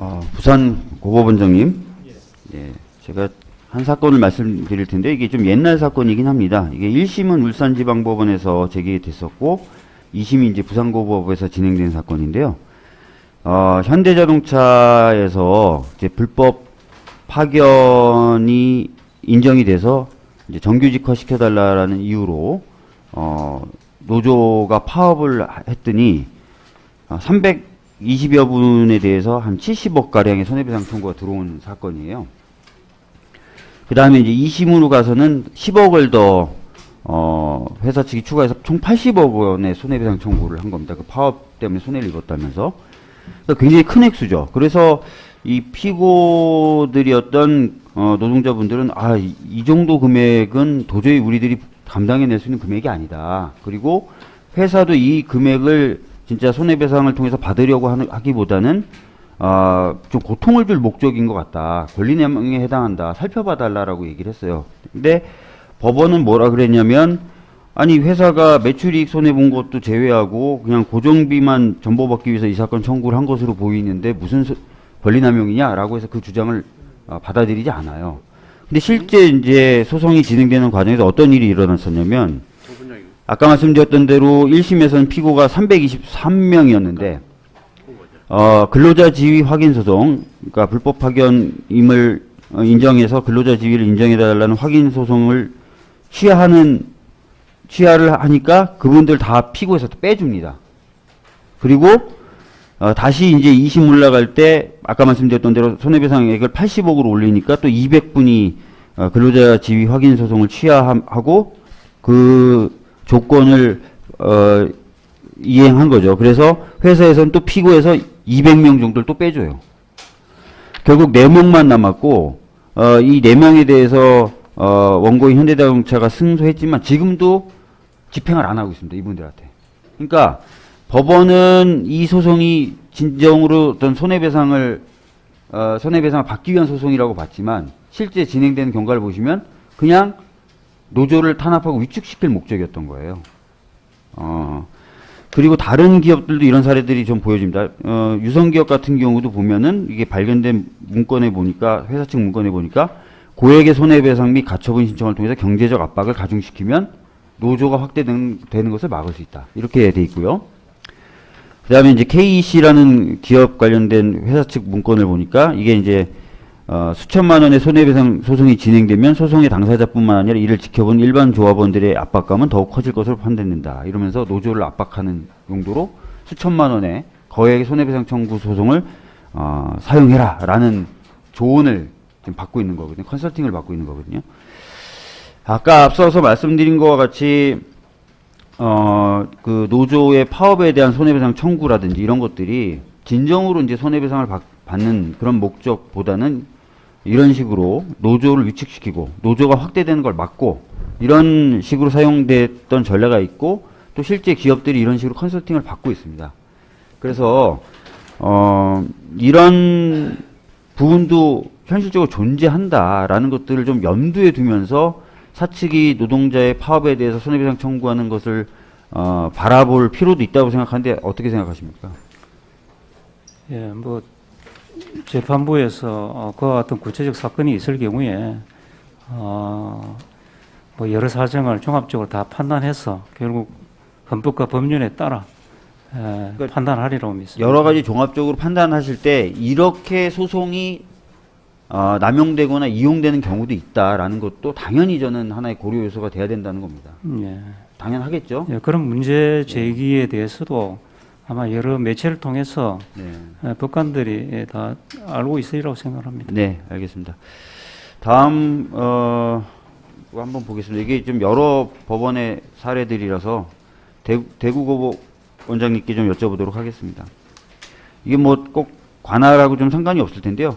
어, 부산 고법원장님. 예. 예. 제가 한 사건을 말씀드릴 텐데 이게 좀 옛날 사건이긴 합니다. 이게 1심은 울산지방법원에서 제기됐었고 2심이 이제 부산고법에서 진행된 사건인데요. 어, 현대자동차에서 이제 불법 파견이 인정이 돼서 이제 정규직화 시켜달라는 이유로 어, 노조가 파업을 했더니 어, 300 20여 분에 대해서 한 70억가량의 손해배상 청구가 들어온 사건이에요. 그 다음에 이제 2심으로 가서는 10억을 더, 어 회사 측이 추가해서 총 80억 원의 손해배상 청구를 한 겁니다. 그 파업 때문에 손해를 입었다면서. 그러니까 굉장히 큰 액수죠. 그래서 이 피고들이었던 어 노동자분들은 아, 이, 정도 금액은 도저히 우리들이 감당해낼 수 있는 금액이 아니다. 그리고 회사도 이 금액을 진짜 손해배상을 통해서 받으려고 하는, 하기보다는 아, 좀 고통을 줄 목적인 것 같다. 권리내망에 해당한다. 살펴봐달라라고 얘기를 했어요. 근데 법원은 뭐라 그랬냐면, 아니, 회사가 매출이익 손해본 것도 제외하고 그냥 고정비만 전보받기 위해서 이 사건 청구를 한 것으로 보이는데 무슨 소- 권리남용이냐라고 해서 그 주장을 아, 받아들이지 않아요. 근데 실제 이제 소송이 진행되는 과정에서 어떤 일이 일어났었냐면, 아까 말씀드렸던 대로 1심에서는 피고가 323명이었는데, 어, 근로자 지위 확인 소송, 그러니까 불법 파견임을 어, 인정해서 근로자 지위를 인정해달라는 확인 소송을 취하하는, 취하를 하니까 그분들 다 피고에서 또 빼줍니다. 그리고, 어, 다시 이제 2심 올라갈 때, 아까 말씀드렸던 대로 손해배상액을 80억으로 올리니까 또 200분이 어, 근로자 지위 확인 소송을 취하하고 그 조건을, 어, 이행한 거죠. 그래서 회사에서는 또 피고에서 200명 정도를 또 빼줘요. 결국 4명만 남았고, 어, 이 4명에 대해서, 어, 원고인 현대자동차가 승소했지만 지금도 집행을 안 하고 있습니다. 이분들한테. 그러니까 법원은 이 소송이 진정으로 어떤 손해배상을, 어, 손해배상을 받기 위한 소송이라고 봤지만 실제 진행되는 경과를 보시면 그냥 노조를 탄압하고 위축시킬 목적이었던 거예요. 어, 그리고 다른 기업들도 이런 사례들이 좀 보여집니다. 어, 유성기업 같은 경우도 보면은 이게 발견된 문건에 보니까 회사 측 문건에 보니까 고액의 손해배상 및 가처분 신청을 통해서 경제적 압박을 가중시키면 노조가 확대되는 되는 것을 막을 수 있다. 이렇게 돼 있고요. 그 다음에 이제 KEC라는 기업 관련된 회사 측 문건을 보니까 이게 이제 어, 수천만 원의 손해배상 소송이 진행되면 소송의 당사자뿐만 아니라 이를 지켜본 일반 조합원들의 압박감은 더욱 커질 것으로 판단된다. 이러면서 노조를 압박하는 용도로 수천만 원의 거액의 손해배상 청구 소송을 어, 사용해라 라는 조언을 지금 받고 있는 거거든요. 컨설팅을 받고 있는 거거든요. 아까 앞서서 말씀드린 것과 같이 어, 그 노조의 파업에 대한 손해배상 청구라든지 이런 것들이 진정으로 이제 손해배상을 받, 받는 그런 목적보다는 이런 식으로 노조를 위축시키고 노조가 확대되는 걸 막고 이런 식으로 사용됐던 전례가 있고 또 실제 기업들이 이런 식으로 컨설팅을 받고 있습니다. 그래서 어, 이런 부분도 현실적으로 존재한다라는 것들을 좀 염두에 두면서 사측이 노동자의 파업에 대해서 손해배상 청구하는 것을 어, 바라볼 필요도 있다고 생각하는데 어떻게 생각하십니까? 예, 뭐 재판부에서 어, 그와 같은 구체적 사건이 있을 경우에 어, 뭐 여러 사정을 종합적으로 다 판단해서 결국 헌법과 법률에 따라 에, 그러니까 판단하리라고 믿습니다. 여러 가지 종합적으로 판단하실 때 이렇게 소송이 어, 남용되거나 이용되는 경우도 있다라는 것도 당연히 저는 하나의 고려 요소가 돼야 된다는 겁니다. 예. 당연하겠죠? 예, 그런 문제 제기에 대해서도 아마 여러 매체를 통해서 네. 에, 법관들이 예, 다 알고 있으리라고 생각합니다. 네, 알겠습니다. 다음 어거 한번 보겠습니다. 이게 좀 여러 법원의 사례들이라서 대, 대구고법 원장님께 좀 여쭤보도록 하겠습니다. 이게 뭐 꼭 관할하고 좀 상관이 없을 텐데요.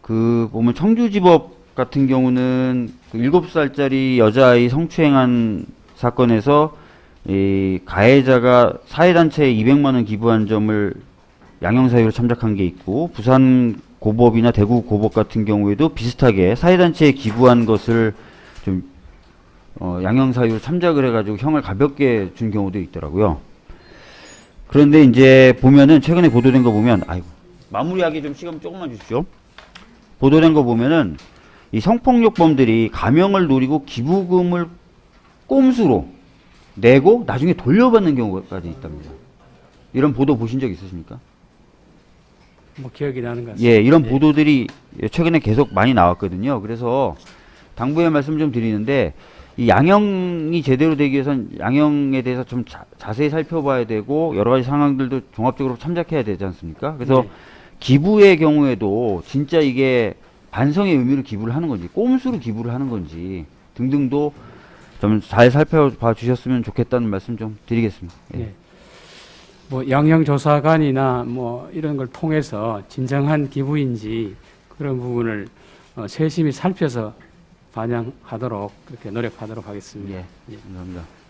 그 보면 청주지법 같은 경우는 그 7살짜리 여자아이 성추행한 사건에서 이 가해자가 사회단체에 200만 원 기부한 점을 양형사유로 참작한 게 있고 부산 고법이나 대구 고법 같은 경우에도 비슷하게 사회단체에 기부한 것을 좀 어, 양형사유로 참작을 해가지고 형을 가볍게 준 경우도 있더라고요. 그런데 이제 보면은 최근에 보도된 거 보면 아이고 마무리하기 좀 시간 조금만 주십시오. 보도된 거 보면은 이 성폭력범들이 가명을 노리고 기부금을 꼼수로 내고 나중에 돌려받는 경우까지 있답니다. 이런 보도 보신 적 있으십니까? 뭐 기억이 나는 것 같습니다. 예, 이런 예. 보도들이 최근에 계속 많이 나왔거든요. 그래서 당부의 말씀 좀 드리는데 이 양형이 제대로 되기 위해선 양형에 대해서 좀 자, 자세히 살펴봐야 되고 여러 가지 상황들도 종합적으로 참작해야 되지 않습니까? 그래서 네. 기부의 경우에도 진짜 이게 반성의 의미로 기부를 하는 건지 꼼수로 기부를 하는 건지 등등도 좀 잘 살펴봐 주셨으면 좋겠다는 말씀 좀 드리겠습니다. 예. 예. 뭐 양형조사관이나 뭐 이런 걸 통해서 진정한 기부인지 그런 부분을 어, 세심히 살펴서 반영하도록 그렇게 노력하도록 하겠습니다. 예, 감사합니다.